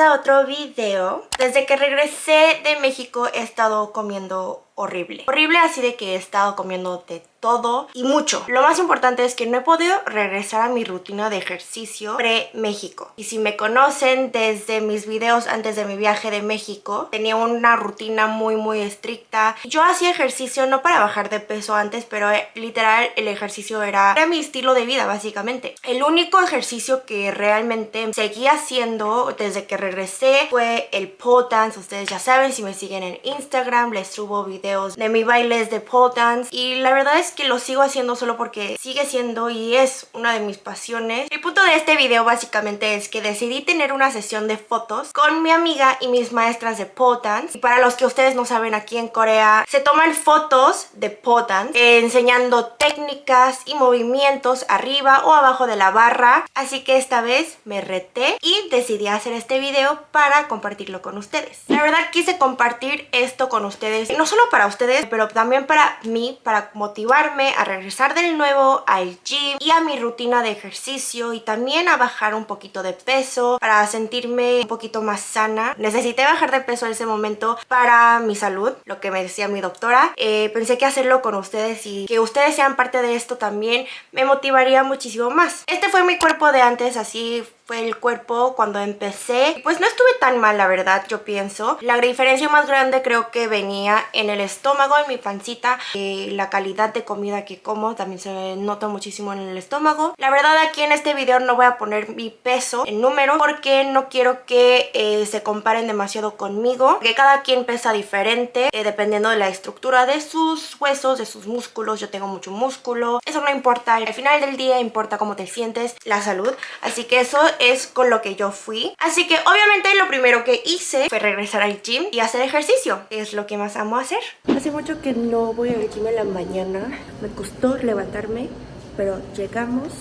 a otro video. Desde que regresé de México he estado comiendo horrible. Horrible así de que he estado comiendo de todo y mucho. Lo más importante es que no he podido regresar a mi rutina de ejercicio pre-México. Y si me conocen desde mis videos antes de mi viaje de México, tenía una rutina muy muy estricta. Yo hacía ejercicio no para bajar de peso antes, pero eh, literal el ejercicio era, era mi estilo de vida básicamente. El único ejercicio que realmente seguía haciendo desde que regresé fue el pole dance. Ustedes ya saben, si me siguen en Instagram les subo videos de mi bailes de pole dance. Y la verdad es que lo sigo haciendo solo porque sigue siendo y es una de mis pasiones. El punto de este video básicamente es que decidí tener una sesión de fotos con mi amiga y mis maestras de pole. Y para los que ustedes no saben, aquí en Corea se toman fotos de pole dance eh, enseñando técnicas y movimientos arriba o abajo de la barra. Así que esta vez me reté y decidí hacer este video para compartirlo con ustedes. La verdad quise compartir esto con ustedes, no solo para ustedes, pero también para mí, para motivar a regresar del nuevo al gym y a mi rutina de ejercicio y también a bajar un poquito de peso para sentirme un poquito más sana. Necesité bajar de peso en ese momento para mi salud, lo que me decía mi doctora. Eh, pensé que hacerlo con ustedes y que ustedes sean parte de esto también me motivaría muchísimo más. Este fue mi cuerpo de antes, así fue el cuerpo cuando empecé. Pues no estuve tan mal, la verdad, yo pienso. La diferencia más grande creo que venía en el estómago, en mi pancita. Eh, la calidad de comida que como también se nota muchísimo en el estómago. La verdad aquí en este video no voy a poner mi peso en número porque no quiero que eh, se comparen demasiado conmigo. Que cada quien pesa diferente eh, dependiendo de la estructura de sus huesos, de sus músculos. Yo tengo mucho músculo. Eso no importa. Al final del día importa cómo te sientes, la salud. Así que eso es con lo que yo fui. Así que obviamente lo primero que hice fue regresar al gym y hacer ejercicio. Es lo que más amo hacer. Hace mucho que no voy al gym en la mañana. Me costó levantarme, pero llegamos.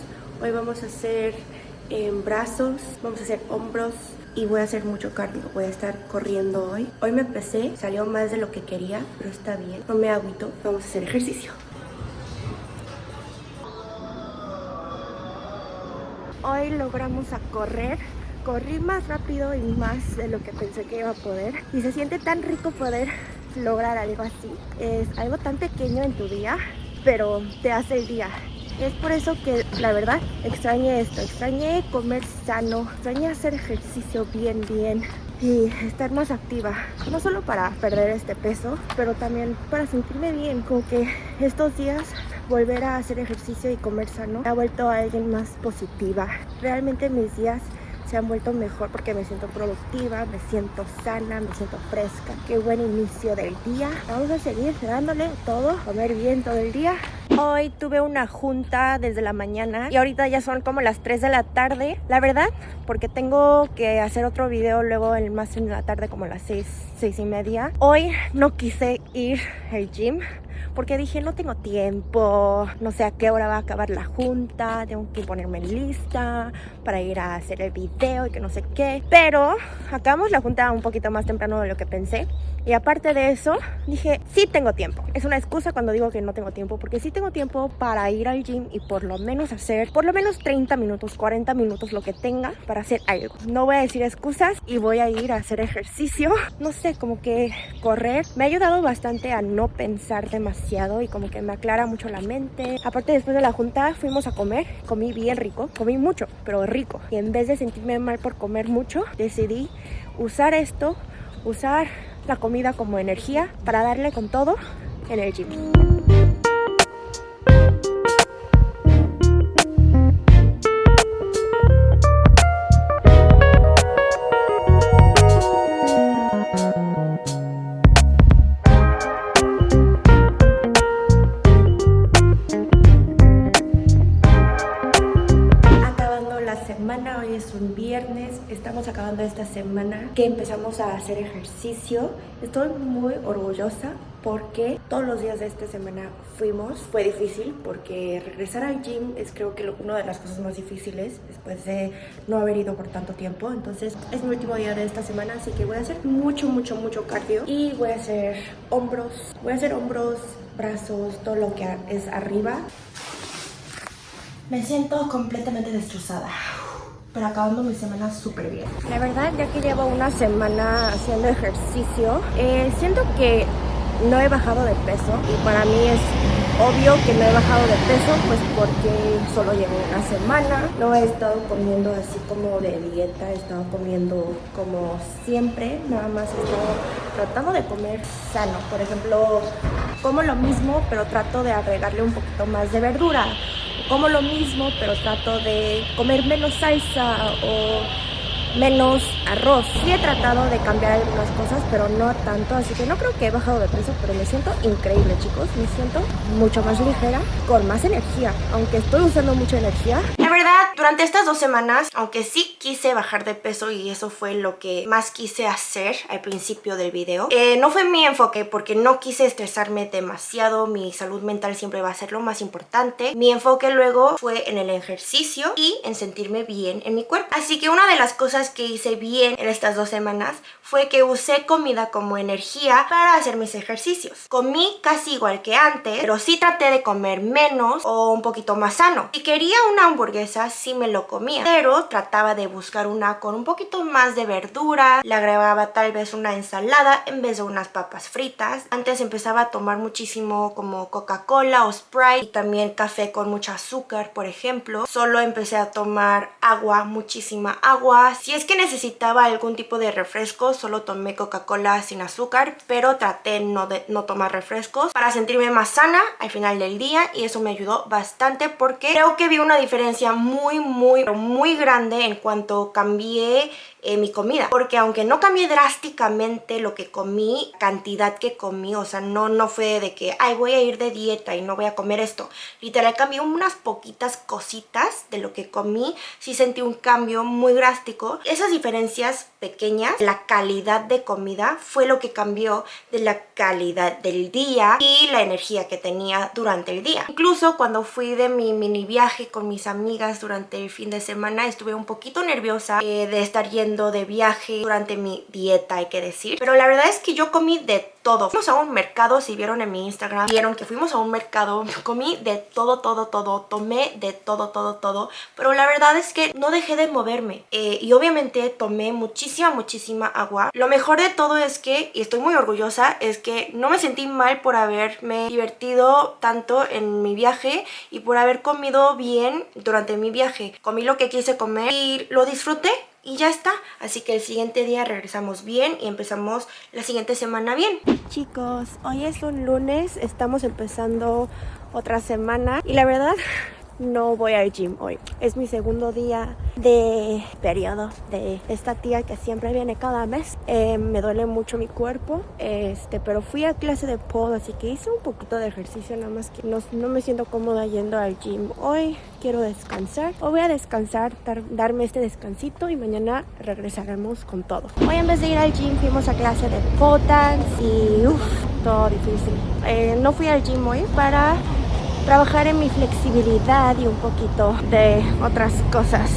Hoy vamos a hacer eh, brazos, vamos a hacer hombros, y voy a hacer mucho cardio, voy a estar corriendo hoy. Hoy me pesé, salió más de lo que quería, pero está bien, no me agüito, vamos a hacer ejercicio. Hoy logramos a correr. Corrí más rápido y más de lo que pensé que iba a poder. Y se siente tan rico poder lograr algo así. Es algo tan pequeño en tu día pero te hace el día. Es por eso que la verdad extrañé esto. Extrañé comer sano. Extrañé hacer ejercicio bien bien. Y estar más activa. No solo para perder este peso pero también para sentirme bien. Como que estos días volver a hacer ejercicio y comer sano me ha vuelto a alguien más positiva. Realmente mis días se han vuelto mejor porque me siento productiva, me siento sana, me siento fresca. Qué buen inicio del día. Vamos a seguir dándole todo, comer bien todo el día. Hoy tuve una junta desde la mañana y ahorita ya son como las 3 de la tarde. La verdad, porque tengo que hacer otro video luego el más en la tarde como las 6, 6 y media. Hoy no quise ir al gym porque dije no tengo tiempo, no sé a qué hora va a acabar la junta, tengo que ponerme lista para ir a hacer el video y que no sé qué. Pero acabamos la junta un poquito más temprano de lo que pensé y aparte de eso, dije, sí tengo tiempo. Es una excusa cuando digo que no tengo tiempo, porque sí tengo tiempo para ir al gym y por lo menos hacer, por lo menos 30 minutos, 40 minutos, lo que tenga para hacer algo. No voy a decir excusas y voy a ir a hacer ejercicio. No sé, como que correr me ha ayudado bastante a no pensar demasiado y como que me aclara mucho la mente. Aparte, después de la junta fuimos a comer, comí bien rico, comí mucho, pero rico. Y en vez de sentirme mal por comer mucho, decidí usar esto, usar la comida como energía para darle con todo en el gym. Estamos acabando esta semana que empezamos a hacer ejercicio. Estoy muy orgullosa porque todos los días de esta semana fuimos. Fue difícil porque regresar al gym es creo que una de las cosas más difíciles después de no haber ido por tanto tiempo. Entonces es mi último día de esta semana, así que voy a hacer mucho, mucho, mucho cardio. Y voy a hacer hombros, voy a hacer hombros, brazos, todo lo que es arriba. Me siento completamente destrozada pero acabando mi semana súper bien. La verdad, ya que llevo una semana haciendo ejercicio, eh, siento que no he bajado de peso y para mí es obvio que no he bajado de peso pues porque solo llevo una semana. No he estado comiendo así como de dieta he estado comiendo como siempre nada más he estado tratando de comer sano. Por ejemplo como lo mismo pero trato de agregarle un poquito más de verdura como lo mismo pero trato de comer menos salsa o menos arroz. Sí he tratado de cambiar algunas cosas, pero no tanto, así que no creo que he bajado de peso, pero me siento increíble, chicos. Me siento mucho más ligera, con más energía, aunque estoy usando mucha energía. Verdad, durante estas dos semanas, aunque sí quise bajar de peso y eso fue lo que más quise hacer al principio del video, eh, no fue mi enfoque porque no quise estresarme demasiado, mi salud mental siempre va a ser lo más importante. Mi enfoque luego fue en el ejercicio y en sentirme bien en mi cuerpo. Así que una de las cosas que hice bien en estas dos semanas fue que usé comida como energía para hacer mis ejercicios. Comí casi igual que antes, pero sí traté de comer menos o un poquito más sano. Si quería una hamburguesa, me lo comía, pero trataba de buscar una con un poquito más de verdura, le agregaba tal vez una ensalada en vez de unas papas fritas. Antes empezaba a tomar muchísimo como Coca-Cola o Sprite y también café con mucho azúcar, por ejemplo. Solo empecé a tomar agua, muchísima agua. Si es que necesitaba algún tipo de refresco, solo tomé Coca-Cola sin azúcar, pero traté no de no tomar refrescos para sentirme más sana al final del día y eso me ayudó bastante porque creo que vi una diferencia muy, muy, muy grande en cuanto cambié eh, mi comida. Porque aunque no cambié drásticamente lo que comí, cantidad que comí, o sea, no, no fue de que, ay, voy a ir de dieta y no voy a comer esto. Literal, cambié unas poquitas cositas de lo que comí. Sí sentí un cambio muy drástico. Esas diferencias pequeñas, la calidad de comida, fue lo que cambió de la calidad del día y la energía que tenía durante el día. Incluso cuando fui de mi mini viaje con mis amigas durante el fin de semana, estuve un poquito nerviosa eh, de estar yendo de viaje durante mi dieta, hay que decir. Pero la verdad es que yo comí de todo. Fuimos a un mercado, si vieron en mi Instagram, vieron que fuimos a un mercado, comí de todo, todo, todo, tomé de todo, todo, todo, pero la verdad es que no dejé de moverme eh, y obviamente tomé muchísima, muchísima agua. Lo mejor de todo es que, y estoy muy orgullosa, es que no me sentí mal por haberme divertido tanto en mi viaje y por haber comido bien durante mi viaje. Comí lo que quise comer y lo disfruté y ya está. Así que el siguiente día regresamos bien y empezamos la siguiente semana bien. Chicos, hoy es un lunes, estamos empezando otra semana y la verdad no voy al gym hoy. Es mi segundo día de periodo de esta tía que siempre viene cada mes. Eh, me duele mucho mi cuerpo, este, pero fui a clase de pole, así que hice un poquito de ejercicio, nada más que no, no me siento cómoda yendo al gym hoy. Quiero descansar. Hoy voy a descansar, darme este descansito y mañana regresaremos con todo. Hoy en vez de ir al gym fuimos a clase de pole y uff, todo difícil. Eh, no fui al gym hoy para trabajar en mi flexibilidad y un poquito de otras cosas.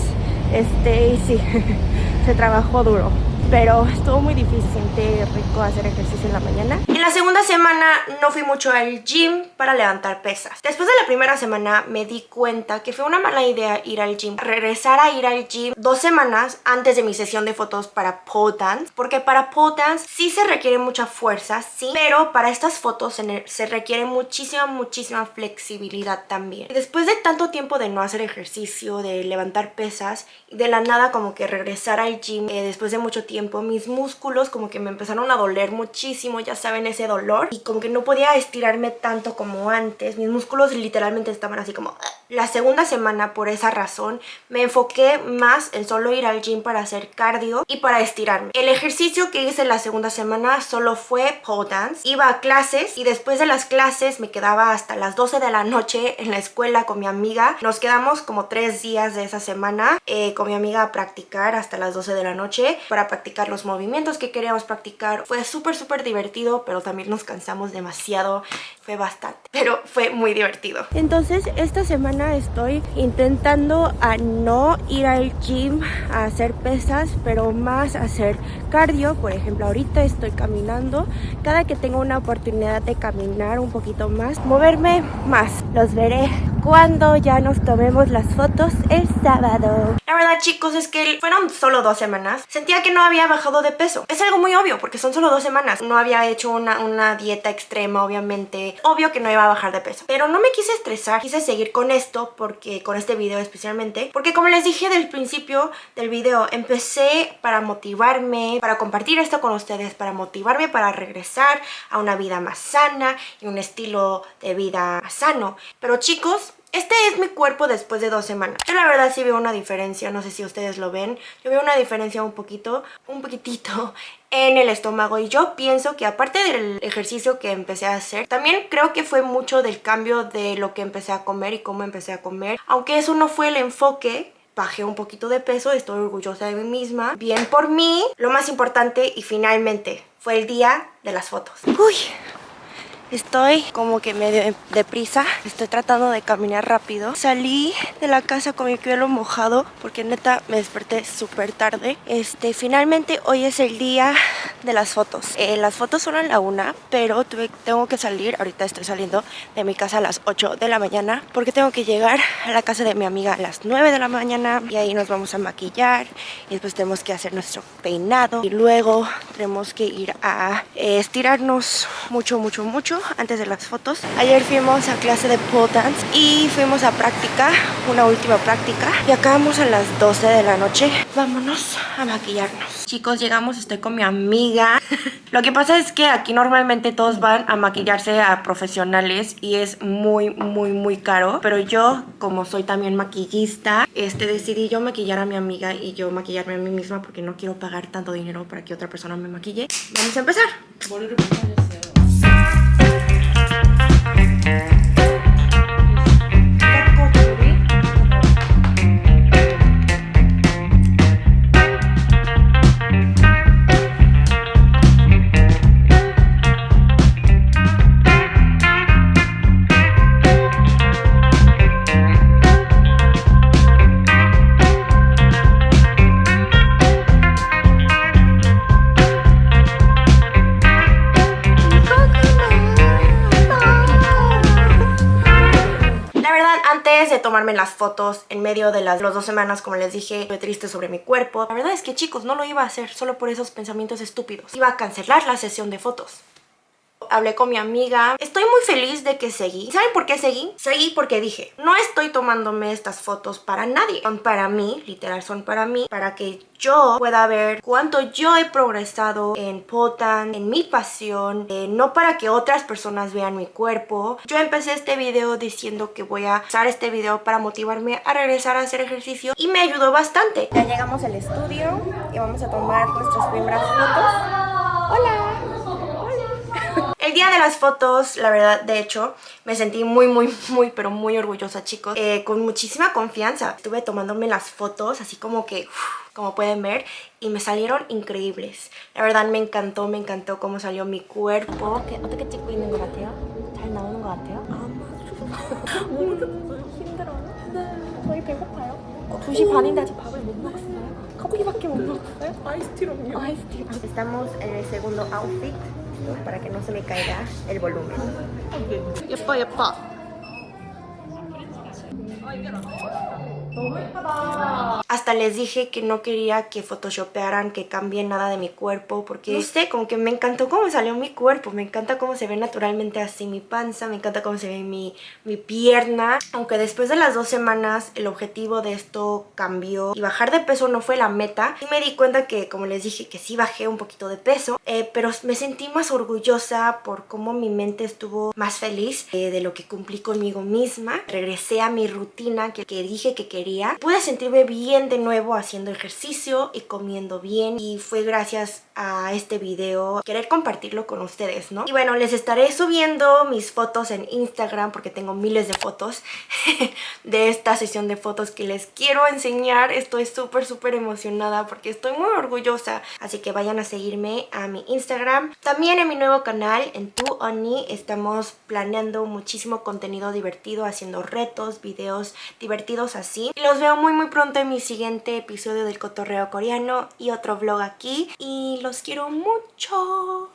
Este, y sí, se trabajó duro pero estuvo muy difícil, sentí rico hacer ejercicio en la mañana. En la segunda semana no fui mucho al gym para levantar pesas. Después de la primera semana me di cuenta que fue una mala idea ir al gym. Regresar a ir al gym dos semanas antes de mi sesión de fotos para pole dance, porque para pole dance sí se requiere mucha fuerza, sí, pero para estas fotos se requiere muchísima, muchísima flexibilidad también. Después de tanto tiempo de no hacer ejercicio, de levantar pesas, de la nada como que regresar al gym eh, después de mucho tiempo mis músculos como que me empezaron a doler muchísimo, ya saben ese dolor y como que no podía estirarme tanto como antes, mis músculos literalmente estaban así como... La segunda semana por esa razón me enfoqué más en solo ir al gym para hacer cardio y para estirarme. El ejercicio que hice la segunda semana solo fue pole dance, iba a clases y después de las clases me quedaba hasta las 12 de la noche en la escuela con mi amiga, nos quedamos como tres días de esa semana eh, con mi amiga a practicar hasta las 12 de la noche para practicar los movimientos que queríamos practicar. Fue súper, súper divertido, pero también nos cansamos demasiado. Fue bastante, pero fue muy divertido. Entonces, esta semana estoy intentando a no ir al gym a hacer pesas, pero más hacer cardio. Por ejemplo, ahorita estoy caminando. Cada que tengo una oportunidad de caminar un poquito más, moverme más. Los veré cuando ya nos tomemos las fotos el sábado. La verdad chicos es que fueron solo dos semanas. Sentía que no había bajado de peso. Es algo muy obvio porque son solo dos semanas. No había hecho una, una dieta extrema obviamente. Obvio que no iba a bajar de peso. Pero no me quise estresar. Quise seguir con esto porque con este video especialmente. Porque como les dije del principio del video, empecé para motivarme, para compartir esto con ustedes, para motivarme para regresar a una vida más sana y un estilo de vida sano. Pero chicos, este es mi cuerpo después de dos semanas. Yo la verdad sí veo una diferencia, no sé si ustedes lo ven. Yo veo una diferencia un poquito, un poquitito en el estómago y yo pienso que aparte del ejercicio que empecé a hacer también creo que fue mucho del cambio de lo que empecé a comer y cómo empecé a comer aunque eso no fue el enfoque bajé un poquito de peso, estoy orgullosa de mí misma. Bien por mí. Lo más importante y finalmente fue el día de las fotos. Uy, Estoy como que medio deprisa, estoy tratando de caminar rápido. Salí de la casa con mi pelo mojado porque neta me desperté súper tarde. Este, finalmente hoy es el día de las fotos. Eh, las fotos son a la una, pero tengo que salir, ahorita estoy saliendo de mi casa a las 8 de la mañana porque tengo que llegar a la casa de mi amiga a las 9 de la mañana y ahí nos vamos a maquillar y después tenemos que hacer nuestro peinado y luego tenemos que ir a eh, estirarnos mucho, mucho, mucho antes de las fotos. Ayer fuimos a clase de pole dance y fuimos a práctica, una última práctica. Y acabamos a las 12 de la noche. Vámonos a maquillarnos. Chicos, llegamos, estoy con mi amiga. Lo que pasa es que aquí normalmente todos van a maquillarse a profesionales y es muy, muy, muy caro. Pero yo, como soy también maquillista, este, decidí yo maquillar a mi amiga y yo maquillarme a mí misma porque no quiero pagar tanto dinero para que otra persona me maquille. Vamos a empezar. Tomarme las fotos en medio de las, dos semanas, como les dije, estoy triste sobre mi cuerpo. La verdad es que chicos, no lo iba a hacer solo por esos pensamientos estúpidos. Iba a cancelar la sesión de fotos hablé con mi amiga. Estoy muy feliz de que seguí. ¿Saben por qué seguí? Seguí porque dije, no estoy tomándome estas fotos para nadie. Son para mí, literal son para mí, para que yo pueda ver cuánto yo he progresado en Potan, en mi pasión, eh, no para que otras personas vean mi cuerpo. Yo empecé este video diciendo que voy a usar este video para motivarme a regresar a hacer ejercicio y me ayudó bastante. Ya llegamos al estudio y vamos a tomar nuestras primeras fotos. ¡Hola! El día de las fotos, la verdad, de hecho, me sentí muy, muy, muy, pero muy orgullosa, chicos. Eh, con muchísima confianza. Estuve tomándome las fotos, así como que, como pueden ver, y me salieron increíbles. La verdad, me encantó, me encantó cómo salió mi cuerpo. 어떻게 찍고 있는 것 같아요? 잘 나오는 것 같아요? 힘들어요? 네, 저희 배고파요. 2시 반인데 아직 밥을 못 먹었어요. 커피밖에 못 먹었어요? 아이스티로요. 아이스티. Estamos en el segundo outfit. para que no se me caiga el volumen. 예뻐 예뻐. Hasta les dije que no quería que photoshopearan, que cambien nada de mi cuerpo Porque no. sé, como que me encantó cómo salió mi cuerpo Me encanta cómo se ve naturalmente así mi panza Me encanta cómo se ve mi, mi pierna. Aunque después de las dos semanas el objetivo de esto cambió Y bajar de peso no fue la meta Y me di cuenta que, como les dije, que sí bajé un poquito de peso eh, Pero me sentí más orgullosa por cómo mi mente estuvo más feliz eh, De lo que cumplí conmigo misma. Regresé a mi rutina que, que dije que quería Pude sentirme bien de nuevo haciendo ejercicio y comiendo bien y fue gracias a este video querer compartirlo con ustedes, ¿no? Y bueno, les estaré subiendo mis fotos en Instagram porque tengo miles de fotos de esta sesión de fotos que les quiero enseñar. Estoy súper, súper emocionada porque estoy muy orgullosa. Así que vayan a seguirme a mi Instagram. También en mi nuevo canal, en Tu Oni, estamos planeando muchísimo contenido divertido, haciendo retos, videos divertidos así. Los veo muy, muy pronto en mi siguiente episodio del cotorreo coreano y otro vlog aquí. Y los quiero mucho.